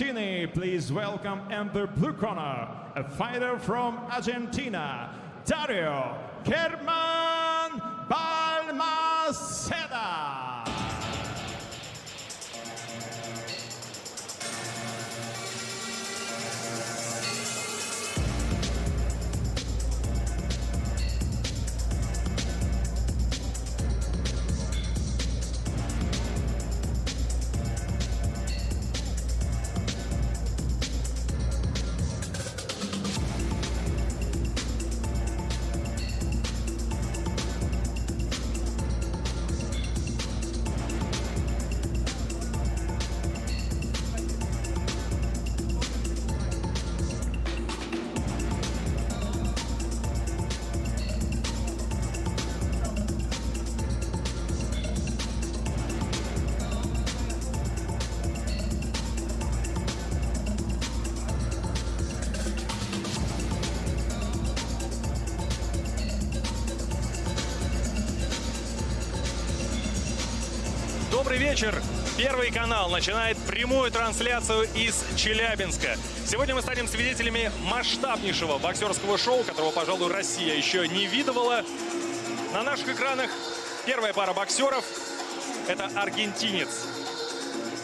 Argentina. Please welcome in the blue corner, a fighter from Argentina, Dario Germán Balmaceda. Добрый вечер. Первый канал начинает прямую трансляцию из Челябинска. Сегодня мы станем свидетелями масштабнейшего боксерского шоу, которого, пожалуй, Россия еще не видывала. На наших экранах первая пара боксеров. Это аргентинец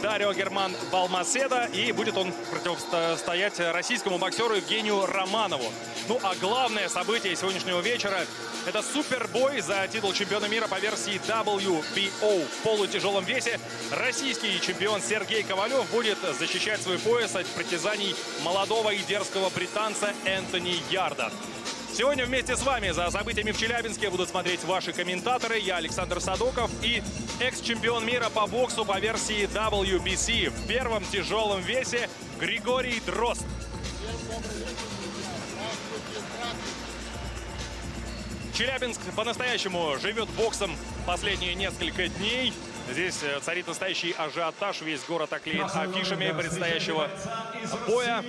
Дарио Герман Балмаседа. И будет он противостоять российскому боксеру Евгению Романову. Ну а главное событие сегодняшнего вечера – это супербой за титул чемпиона мира по версии WBO в полутяжелом весе. Российский чемпион Сергей Ковалев будет защищать свой пояс от притязаний молодого и дерзкого британца Энтони Ярда. Сегодня вместе с вами за событиями в Челябинске будут смотреть ваши комментаторы. Я Александр Садоков и экс-чемпион мира по боксу по версии WBC в первом тяжелом весе Григорий Дрозд. Челябинск по-настоящему живет боксом последние несколько дней. Здесь э, царит настоящий ажиотаж. Весь город оклеен афишами предстоящего боя.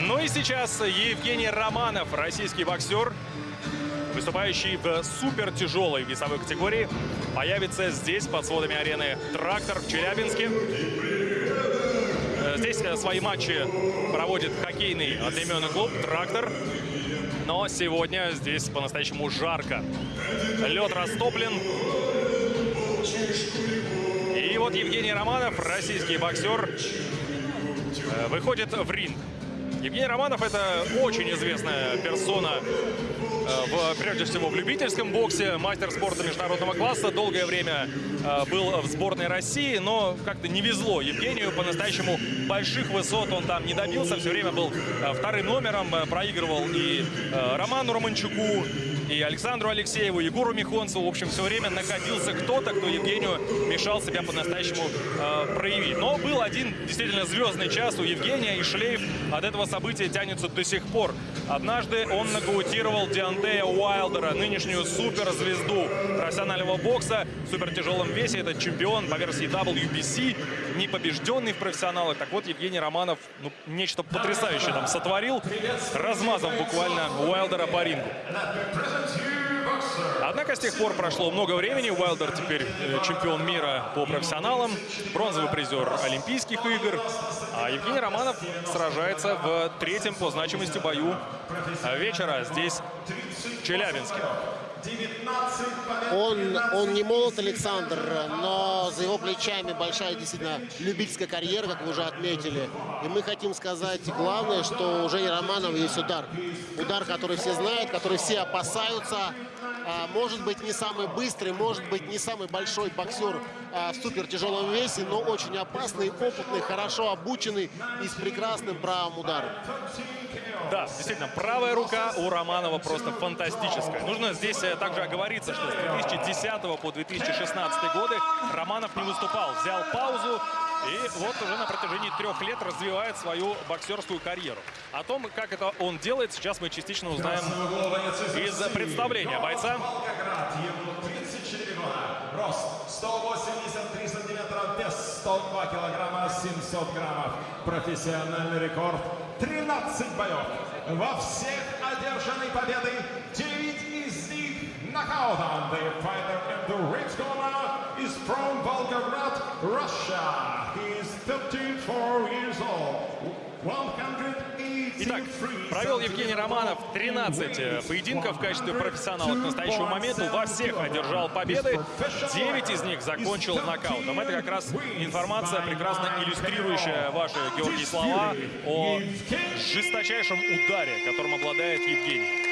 Ну и сейчас Евгений Романов, российский боксер, выступающий в супер тяжелой весовой категории, появится здесь под сводами арены «Трактор» в Челябинске. Здесь свои матчи проводит хоккейный одноименный клуб «Трактор». Но сегодня здесь по-настоящему жарко. Лед растоплен. Вот Евгений Романов, российский боксер, выходит в ринг. Евгений Романов – это очень известная персона, в, прежде всего в любительском боксе, мастер спорта международного класса. Долгое время был в сборной России, но как-то не везло Евгению. По-настоящему больших высот он там не добился. Все время был вторым номером, проигрывал и Роману Романчуку, и Александру Алексееву, Егору Михонцеву. В общем, все время находился кто-то, кто Евгению мешал себя по-настоящему э, проявить. Но был один действительно звездный час у Евгения, и шлейф от этого события тянется до сих пор. Однажды он нокаутировал Диантея Уайлдера, нынешнюю суперзвезду профессионального бокса в супертяжелом весе. Это чемпион по версии WBC, непобежденный в профессионалах. Так вот, Евгений Романов ну, нечто потрясающее там сотворил, размазав буквально Уайлдера по рингу. Однако с тех пор прошло много времени. Уайлдер теперь чемпион мира по профессионалам, бронзовый призер Олимпийских игр. А Евгений Романов сражается в третьем по значимости бою вечера здесь, в Челябинске. Он, он не молод, Александр, но за его плечами большая действительно любительская карьера, как вы уже отметили. И мы хотим сказать главное, что у Жени Романова есть удар. Удар, который все знают, который все опасаются. Может быть, не самый быстрый, может быть, не самый большой боксер в супер тяжелом весе, но очень опасный, опытный, хорошо обученный и с прекрасным правым ударом. Да, действительно, правая рука у Романова просто фантастическая. Нужно здесь также оговориться, что с 2010 по 2016 годы Романов не выступал. Взял паузу и вот уже на протяжении трех лет развивает свою боксерскую карьеру. О том, как это он делает, сейчас мы частично узнаем из представления бойца. Рост 183 сантиметра, вес 102 килограмма, 700 граммов. Профессиональный рекорд 13 боев. Во всех одержаны победы 9 из Now then, the fighter in the red corner is from Volgograd, Russia. He is 34 years old. 183 Итак, провел Евгений Романов 13 э, поединков в качестве профессионала к настоящему моменту. Во всех одержал победы. 9 из них закончил нокаутом. Это как раз информация, прекрасно иллюстрирующая ваши, Георгий, слова о жесточайшем ударе, которым обладает Евгений.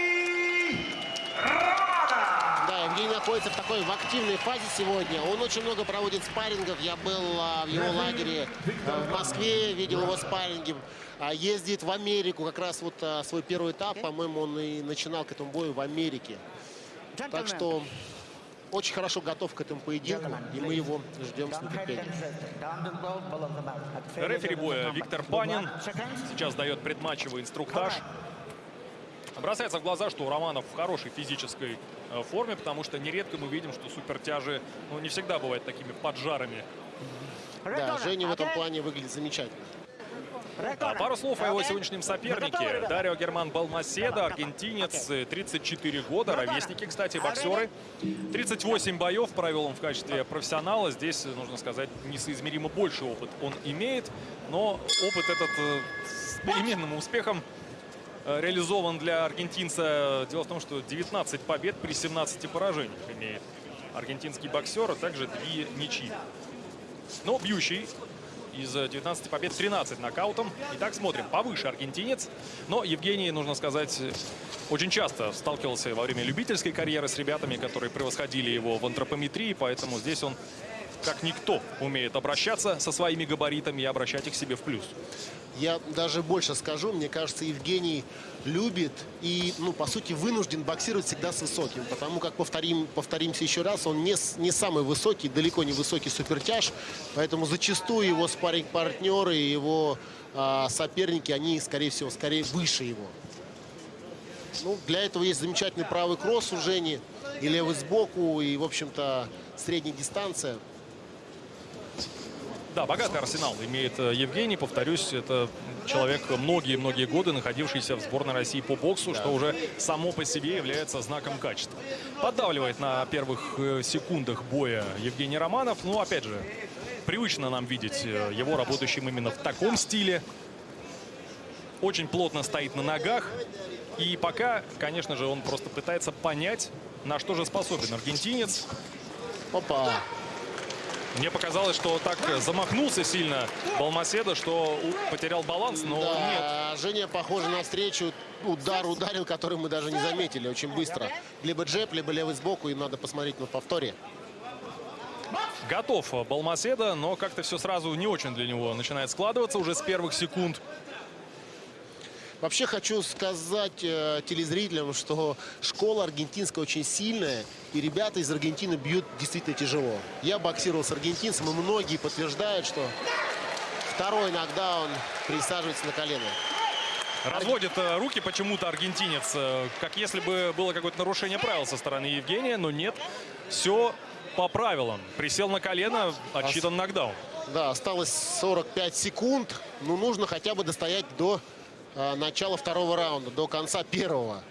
Евгений находится в такой в активной фазе сегодня. Он очень много проводит спаррингов. Я был а, в его лагере а, в Москве, видел его спарринги. А, ездит в Америку. Как раз вот а, свой первый этап, по-моему, он и начинал к этому бою в Америке. Так что очень хорошо готов к этому поединку, и мы его ждем с нетерпением. Рефери боя Виктор Панин сейчас дает предматчевый инструктаж. Бросается в глаза, что Романов в хорошей физической э, форме, потому что нередко мы видим, что супертяжи ну, не всегда бывают такими поджарами. Да, Женя в этом плане выглядит замечательно. А пару слов о его сегодняшнем сопернике. Дарио Герман Балмаседо, аргентинец, 34 года, ровесники, кстати, боксеры. 38 боев провел он в качестве профессионала. Здесь, нужно сказать, несоизмеримо больше опыт он имеет. Но опыт этот э, с переменным успехом э, реализован для аргентинца. Дело в том, что 19 побед при 17 поражениях имеет аргентинский боксер, а также две ничьи. Но бьющий из 19 побед 13 нокаутом. Итак, смотрим. Повыше аргентинец. Но Евгений, нужно сказать, очень часто сталкивался во время любительской карьеры с ребятами, которые превосходили его в антропометрии. Поэтому здесь он, как никто, умеет обращаться со своими габаритами и обращать их себе в плюс. Я даже больше скажу, мне кажется, Евгений любит и, ну, по сути, вынужден боксировать всегда с высоким. Потому как, повторим, повторимся еще раз, он не, не самый высокий, далеко не высокий супертяж. Поэтому зачастую его спарринг-партнеры и его а, соперники, они, скорее всего, скорее выше его. Ну, для этого есть замечательный правый кросс у Жени. И левый сбоку, и, в общем-то, средняя дистанция. Да, богатый арсенал имеет э, Евгений. Повторюсь, это человек многие-многие годы находившийся в сборной России по боксу, да. что уже само по себе является знаком качества. Поддавливает на первых э, секундах боя Евгений Романов. Ну, опять же, привычно нам видеть э, его работающим именно в таком стиле. Очень плотно стоит на ногах. И пока, конечно же, он просто пытается понять, на что же способен аргентинец. Опа! Мне показалось, что так замахнулся сильно Балмаседа, что потерял баланс, но да, нет. Женя, похоже на встречу. Удар ударил, который мы даже не заметили очень быстро. Либо джеб, либо левый сбоку, и надо посмотреть на повторе. Готов Балмаседа, но как-то все сразу не очень для него начинает складываться уже с первых секунд. Вообще хочу сказать э, телезрителям, что школа аргентинская очень сильная, и ребята из Аргентины бьют действительно тяжело. Я боксировал с аргентинцем, и многие подтверждают, что второй нокдаун присаживается на колено. Разводит э, руки почему-то аргентинец, э, как если бы было какое-то нарушение правил со стороны Евгения, но нет, все по правилам. Присел на колено, отсчитан нокдаун. Да, осталось 45 секунд, но нужно хотя бы достоять до начала второго раунда, до конца первого.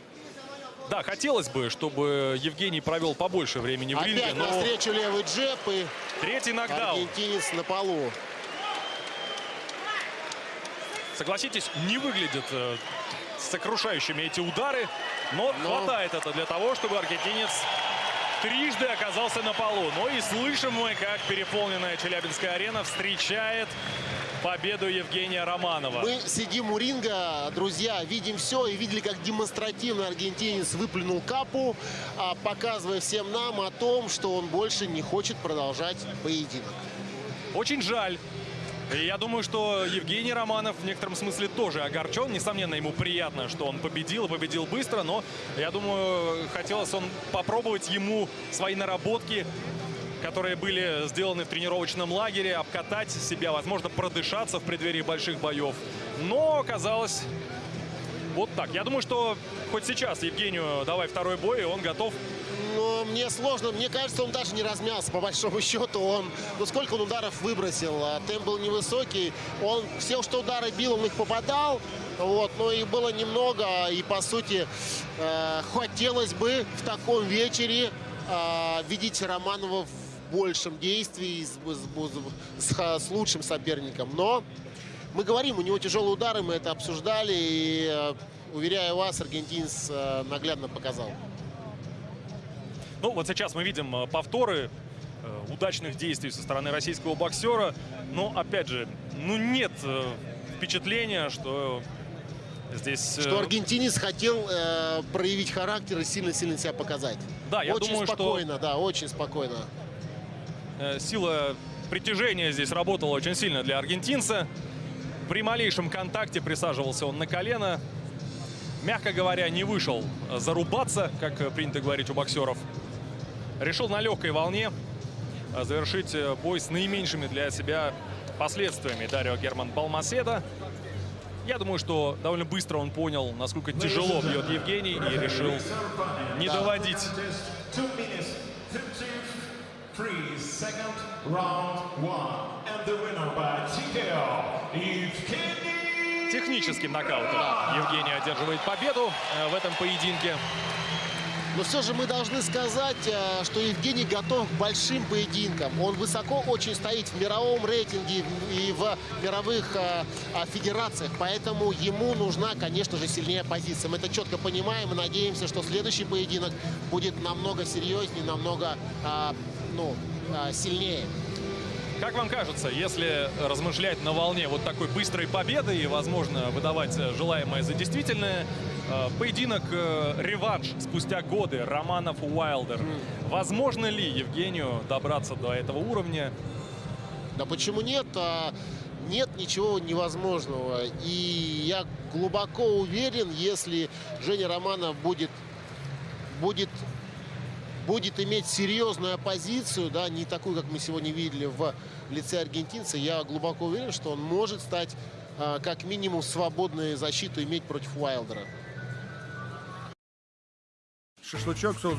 Да, хотелось бы, чтобы Евгений провел побольше времени в Опять ринге. но... навстречу левый джеб и Третий нокдаун. аргентинец на полу. Согласитесь, не выглядят э, сокрушающими эти удары, но, но хватает это для того, чтобы аргентинец трижды оказался на полу. Но и слышим мы, как переполненная Челябинская арена встречает победу Евгения Романова. Мы сидим у ринга, друзья, видим все и видели, как демонстративно аргентинец выплюнул капу, а, показывая всем нам о том, что он больше не хочет продолжать поединок. Очень жаль. Я думаю, что Евгений Романов в некотором смысле тоже огорчен. Несомненно, ему приятно, что он победил и победил быстро, но я думаю, хотелось он попробовать ему свои наработки которые были сделаны в тренировочном лагере, обкатать себя, возможно, продышаться в преддверии больших боев. Но оказалось вот так. Я думаю, что хоть сейчас Евгению давай второй бой, и он готов. Мне сложно. Мне кажется, он даже не размялся. По большому счету, он... Ну, сколько он ударов выбросил? А темп был невысокий. Он все, что удары бил, он их попадал. Вот, но их было немного. И, по сути, э, хотелось бы в таком вечере а, видите Романова в большем действии с, с- с- с лучшим соперником. Но мы говорим, у него тяжелые удары, мы это обсуждали. И, э, уверяю вас, аргентинец э, наглядно показал. Ну, вот сейчас мы видим э, повторы э, удачных действий со стороны российского боксера. Но, опять же, ну нет э, впечатления, что здесь... Что аргентинец хотел э, проявить характер и сильно-сильно себя показать. Да, я очень думаю, что- спокойно, да, очень спокойно. Сила притяжения здесь работала очень сильно для аргентинца. При малейшем контакте присаживался он на колено. Мягко говоря, не вышел зарубаться, как принято говорить у боксеров. Решил на легкой волне э, завершить э, бой с наименьшими для себя последствиями Дарио Герман Балмаседа. Я думаю, что довольно быстро он понял, насколько тяжело бьет Евгений, и решил не доводить Two minutes, 53 second round one. And the winner by TKO, Evgeny Техническим нокаутом Евгений одерживает победу э, в этом поединке. Но все же мы должны сказать, э, что Евгений готов к большим поединкам. Он высоко очень стоит в мировом рейтинге и в мировых э, а, федерациях. Поэтому ему нужна, конечно же, сильнее позиция. Мы это четко понимаем и надеемся, что следующий поединок будет намного серьезнее, намного ну, сильнее. Как вам кажется, если размышлять на волне вот такой быстрой победы и, возможно, выдавать э, желаемое за действительное, э, поединок э, реванш спустя годы Романов Уайлдер, возможно ли Евгению добраться до этого уровня? Да почему нет? А, Нет ничего невозможного. И я глубоко уверен, если Женя Романов будет, будет, будет иметь серьезную оппозицию, да, не такую, как мы сегодня видели в лице аргентинца, я глубоко уверен, что он может стать а, как минимум свободную защиту иметь против Уайлдера. Шашлычок, соус